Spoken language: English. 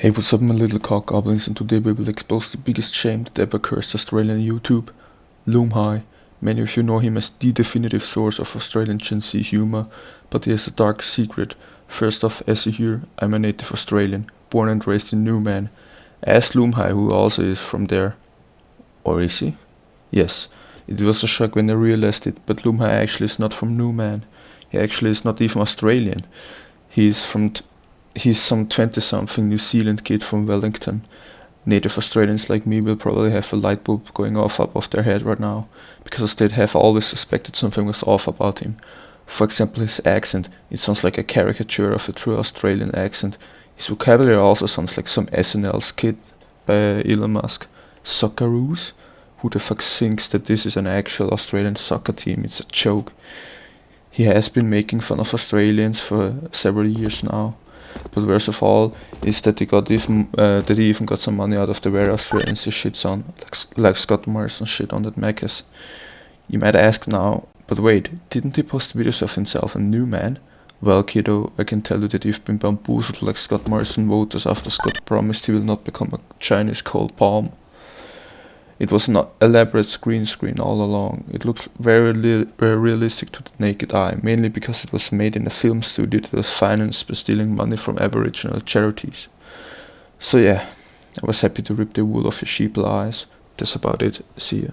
Hey what's up my little cock goblins and today we will expose the biggest shame that ever cursed Australian YouTube. Loomhigh. Many of you know him as the definitive source of Australian Gen Z humor, but he has a dark secret. First off, as you hear, I'm a native Australian, born and raised in Newman. Ask Loomhigh who also is from there. Or is he? Yes. It was a shock when I realized it, but Loomhigh actually is not from Newman. He actually is not even Australian. He is from he's some 20 something New Zealand kid from Wellington. Native Australians like me will probably have a light bulb going off up above their head right now, because they'd have always suspected something was off about him. For example, his accent, it sounds like a caricature of a true Australian accent. His vocabulary also sounds like some SNL skit by Elon Musk. Socceroos? Who the fuck thinks that this is an actual Australian soccer team? It's a joke. He has been making fun of Australians for several years now. But worst of all is that he got even uh, that he even got some money out of the very Australians he shits on, like, like Scott Morrison shit on that Macca's. You might ask now, but wait, didn't he post videos of himself and Newman? Well, kiddo, I can tell you that you've been bamboozled like Scott Morrison voters after Scott promised he will not become a Chinese cold palm. It was an elaborate green screen all along. It looks very, very realistic to the naked eye, mainly because it was made in a film studio that was financed by stealing money from Aboriginal charities. So yeah, I was happy to rip the wool off your sheeple eyes. That's about it. See ya.